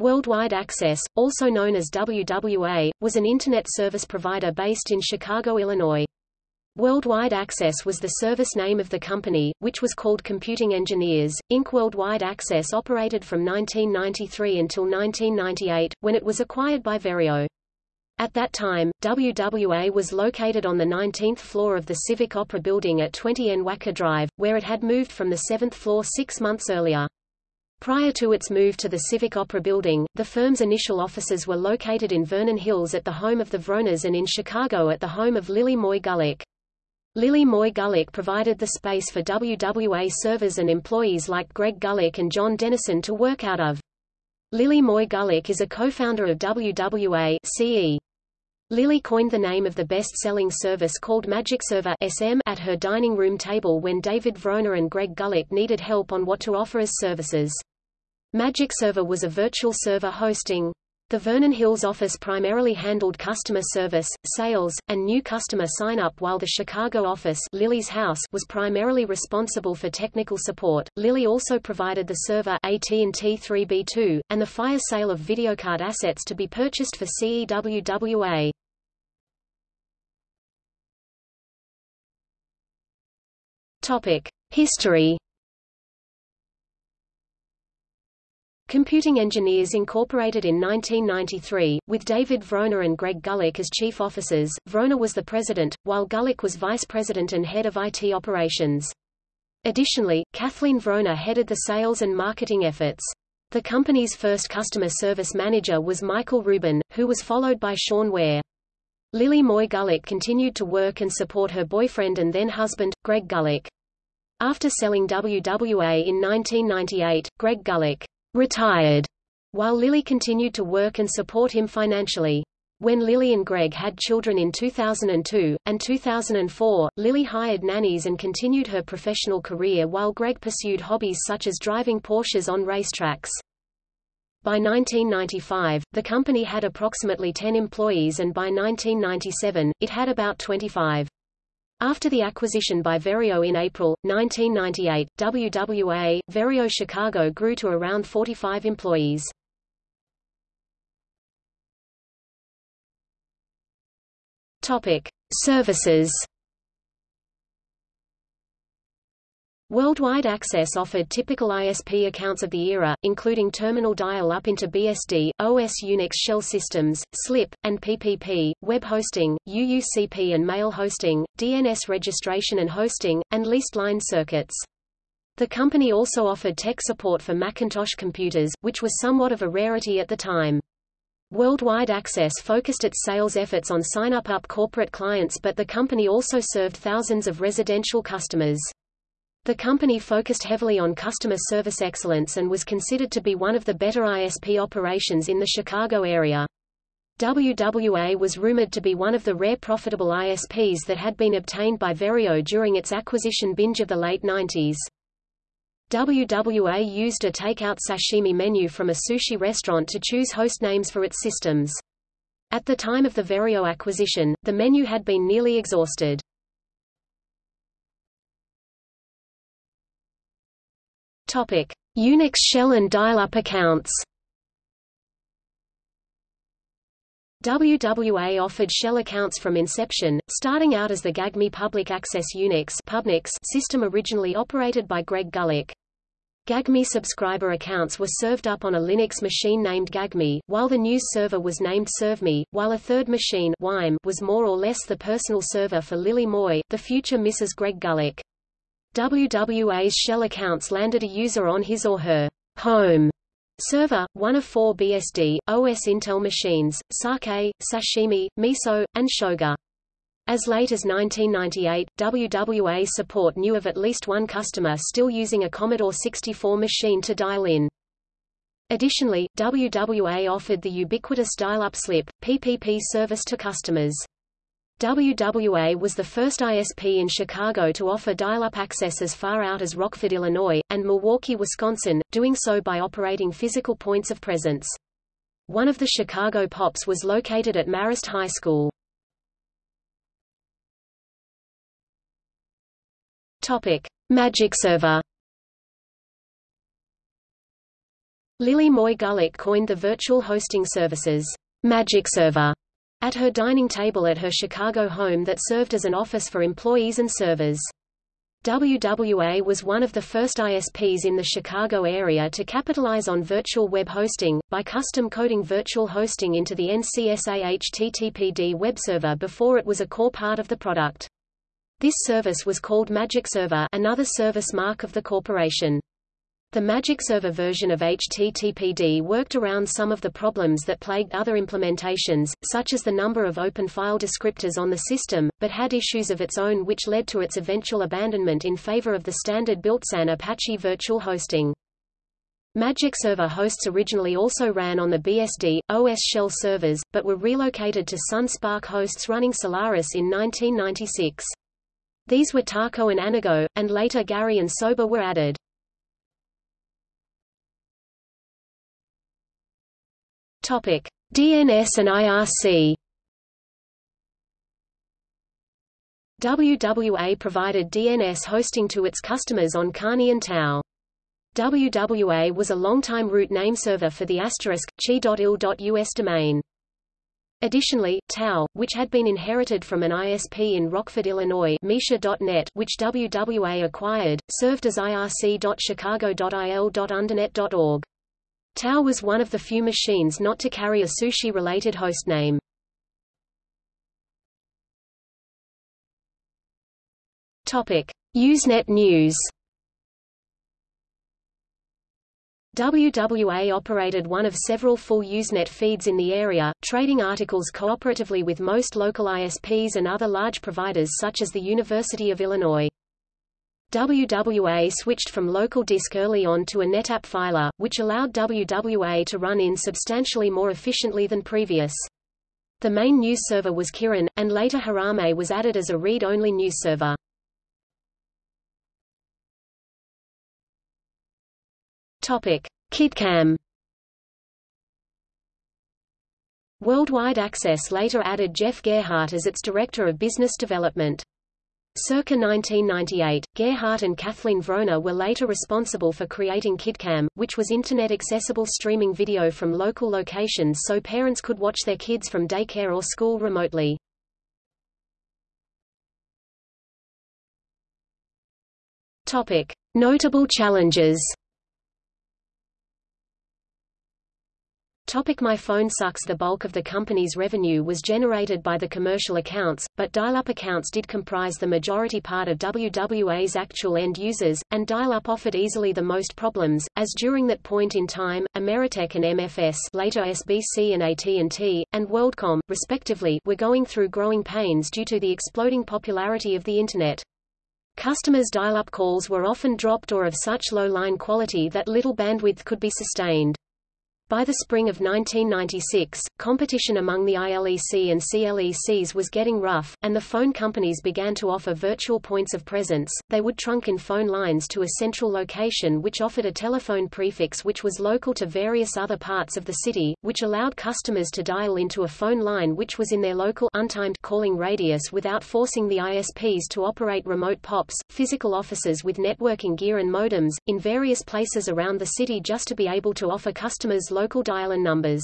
Worldwide Access, also known as WWA, was an Internet service provider based in Chicago, Illinois. Worldwide Access was the service name of the company, which was called Computing Engineers, Inc. Worldwide Access operated from 1993 until 1998, when it was acquired by Verio. At that time, WWA was located on the 19th floor of the Civic Opera building at 20 N Wacker Drive, where it had moved from the 7th floor six months earlier. Prior to its move to the Civic Opera building, the firm's initial offices were located in Vernon Hills at the home of the Vronas and in Chicago at the home of Lily Moy Gulick. Lily Moy Gulick provided the space for WWA servers and employees like Greg Gulick and John Dennison to work out of. Lily Moy Gulick is a co-founder of WWA CE. Lily coined the name of the best-selling service called Magic Server SM at her dining room table when David Vrona and Greg Gulick needed help on what to offer as services. Magic Server was a virtual server hosting the Vernon Hills office primarily handled customer service, sales, and new customer sign-up while the Chicago office Lily's house was primarily responsible for technical support. Lily also provided the server AT&T 3B2, and the fire sale of videocard assets to be purchased for CEWWA. History Computing Engineers Incorporated in 1993, with David Vrona and Greg Gulick as chief officers. Vrona was the president, while Gulick was vice president and head of IT operations. Additionally, Kathleen Vrona headed the sales and marketing efforts. The company's first customer service manager was Michael Rubin, who was followed by Sean Ware. Lily Moy Gulick continued to work and support her boyfriend and then husband, Greg Gulick. After selling WWA in 1998, Greg Gulick retired, while Lily continued to work and support him financially. When Lily and Greg had children in 2002, and 2004, Lily hired nannies and continued her professional career while Greg pursued hobbies such as driving Porsches on racetracks. By 1995, the company had approximately 10 employees and by 1997, it had about 25. After the acquisition by Verio in April, 1998, WWA, Verio Chicago grew to around 45 employees. Topic. Services Worldwide Access offered typical ISP accounts of the era, including terminal dial-up into BSD, OS Unix shell systems, SLIP, and PPP, web hosting, UUCP and mail hosting, DNS registration and hosting, and leased line circuits. The company also offered tech support for Macintosh computers, which was somewhat of a rarity at the time. Worldwide Access focused its sales efforts on sign-up-up corporate clients but the company also served thousands of residential customers. The company focused heavily on customer service excellence and was considered to be one of the better ISP operations in the Chicago area. WWA was rumored to be one of the rare profitable ISPs that had been obtained by Verio during its acquisition binge of the late 90s. WWA used a takeout sashimi menu from a sushi restaurant to choose host names for its systems. At the time of the Verio acquisition, the menu had been nearly exhausted. Topic: Unix shell and dial-up accounts. WWA offered shell accounts from inception, starting out as the GAGME Public Access Unix system originally operated by Greg Gulick. GAGME subscriber accounts were served up on a Linux machine named GAGME, while the news server was named ServMe, while a third machine was more or less the personal server for Lily Moy, the future Mrs. Greg Gulick. WWA's shell accounts landed a user on his or her home server, one of four BSD, OS Intel machines, Sake, Sashimi, Miso, and Shoga. As late as 1998, WWA support knew of at least one customer still using a Commodore 64 machine to dial in. Additionally, WWA offered the ubiquitous dial-up SLIP, PPP service to customers. WWA was the first ISP in Chicago to offer dial-up access as far out as Rockford, Illinois, and Milwaukee, Wisconsin, doing so by operating physical points of presence. One of the Chicago POPs was located at Marist High School. Topic: Magic Server Lily Moy Gulick coined the virtual hosting services, Magic Server, at her dining table at her Chicago home that served as an office for employees and servers. WWA was one of the first ISPs in the Chicago area to capitalize on virtual web hosting, by custom coding virtual hosting into the NCSA HTTPD web server before it was a core part of the product. This service was called Magic Server another service mark of the corporation. The Magic Server version of HTTPD worked around some of the problems that plagued other implementations, such as the number of open file descriptors on the system, but had issues of its own which led to its eventual abandonment in favor of the standard built-in Apache virtual hosting. Magic Server hosts originally also ran on the BSD, OS shell servers, but were relocated to Sun SPARC hosts running Solaris in 1996. These were Tako and Anago, and later Gari and Soba were added. Topic: DNS and IRC. WWA provided DNS hosting to its customers on Carney and Tau. WWA was a longtime root name server for the asterisk, chi.il.us domain. Additionally, Tau, which had been inherited from an ISP in Rockford, Illinois Misha.net, which WWA acquired, served as irc.chicago.il.undernet.org. Tau was one of the few machines not to carry a sushi-related hostname. Topic: Usenet News. WWA operated one of several full Usenet feeds in the area, trading articles cooperatively with most local ISPs and other large providers such as the University of Illinois. WWA switched from local disk early on to a NetApp filer, which allowed WWA to run in substantially more efficiently than previous. The main news server was Kirin, and later Harame was added as a read-only news server. KidCam. Worldwide Access later added Jeff Gerhardt as its Director of Business Development. Circa 1998, Gerhardt and Kathleen Vrona were later responsible for creating KidCam, which was Internet-accessible streaming video from local locations so parents could watch their kids from daycare or school remotely. Topic. Notable challenges Topic My phone sucks The bulk of the company's revenue was generated by the commercial accounts, but dial-up accounts did comprise the majority part of WWA's actual end users, and dial-up offered easily the most problems, as during that point in time, Ameritech and MFS later SBC and AT&T, and WorldCom, respectively, were going through growing pains due to the exploding popularity of the Internet. Customers' dial-up calls were often dropped or of such low line quality that little bandwidth could be sustained. By the spring of 1996, competition among the ILEC and CLECs was getting rough, and the phone companies began to offer virtual points of presence. They would trunk in phone lines to a central location which offered a telephone prefix which was local to various other parts of the city, which allowed customers to dial into a phone line which was in their local untimed calling radius without forcing the ISPs to operate remote POPs, physical offices with networking gear and modems, in various places around the city just to be able to offer customers local dial-in numbers.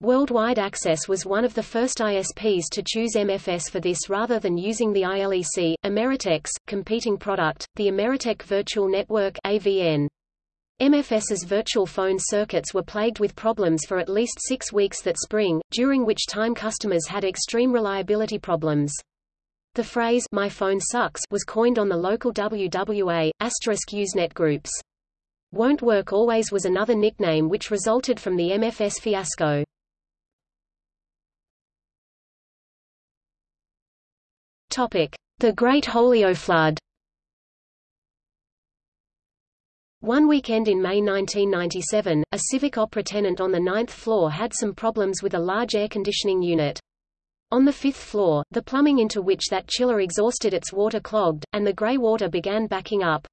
Worldwide Access was one of the first ISPs to choose MFS for this rather than using the ILEC, Ameritech's, competing product, the Ameritech Virtual Network AVN. MFS's virtual phone circuits were plagued with problems for at least six weeks that spring, during which time customers had extreme reliability problems. The phrase, my phone sucks, was coined on the local WWA, asterisk Usenet groups. Won't Work Always was another nickname which resulted from the MFS fiasco. The Great Holio Flood. One weekend in May 1997, a Civic Opera tenant on the ninth floor had some problems with a large air conditioning unit. On the fifth floor, the plumbing into which that chiller exhausted its water clogged, and the gray water began backing up.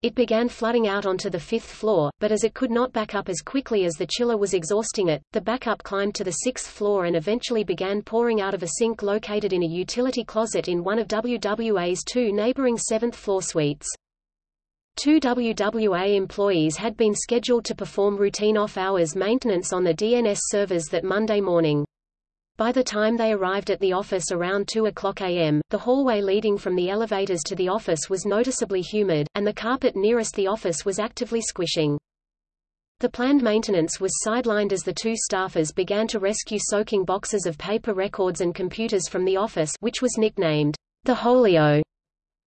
It began flooding out onto the fifth floor, but as it could not back up as quickly as the chiller was exhausting it, the backup climbed to the sixth floor and eventually began pouring out of a sink located in a utility closet in one of WWA's two neighboring seventh-floor suites. Two WWA employees had been scheduled to perform routine off-hours maintenance on the DNS servers that Monday morning. By the time they arrived at the office around 2 o'clock a.m., the hallway leading from the elevators to the office was noticeably humid, and the carpet nearest the office was actively squishing. The planned maintenance was sidelined as the two staffers began to rescue soaking boxes of paper records and computers from the office which was nicknamed the Holio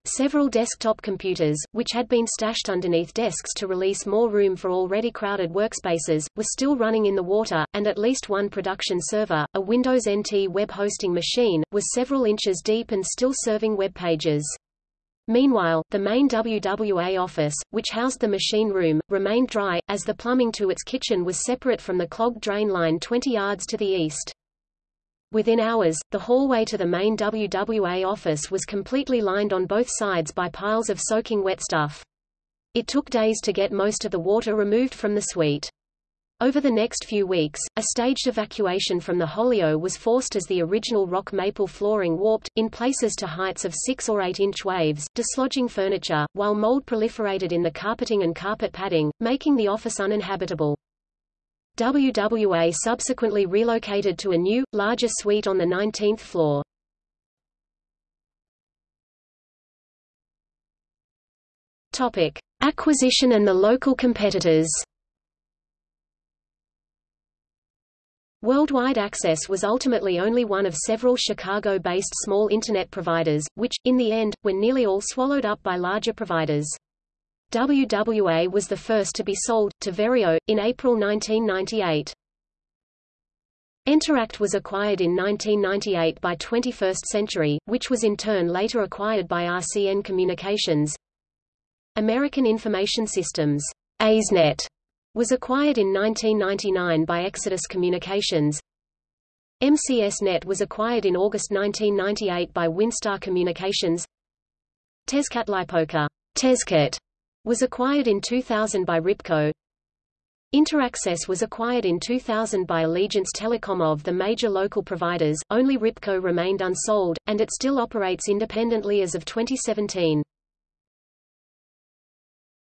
Several desktop computers, which had been stashed underneath desks to release more room for already crowded workspaces, were still running in the water, and at least one production server, a Windows NT web hosting machine, was several inches deep and still serving web pages. Meanwhile, the main WWA office, which housed the machine room, remained dry, as the plumbing to its kitchen was separate from the clogged drain line 20 yards to the east. Within hours, the hallway to the main WWA office was completely lined on both sides by piles of soaking wet stuff. It took days to get most of the water removed from the suite. Over the next few weeks, a staged evacuation from the Holio was forced as the original rock maple flooring warped, in places to heights of 6 or 8 inch waves, dislodging furniture, while mold proliferated in the carpeting and carpet padding, making the office uninhabitable. WWA subsequently relocated to a new, larger suite on the 19th floor. Topic: Acquisition and the local competitors. Worldwide Access was ultimately only one of several Chicago-based small Internet providers, which, in the end, were nearly all swallowed up by larger providers. WWA was the first to be sold, to Verio, in April 1998. Enteract was acquired in 1998 by 21st Century, which was in turn later acquired by RCN Communications. American Information Systems ASNet, was acquired in 1999 by Exodus Communications. MCS-Net was acquired in August 1998 by Winstar Communications. Tezcatlipoca Tezcat was acquired in 2000 by Ripco. Interaccess was acquired in 2000 by Allegiance Telecom of the major local providers, only Ripco remained unsold, and it still operates independently as of 2017.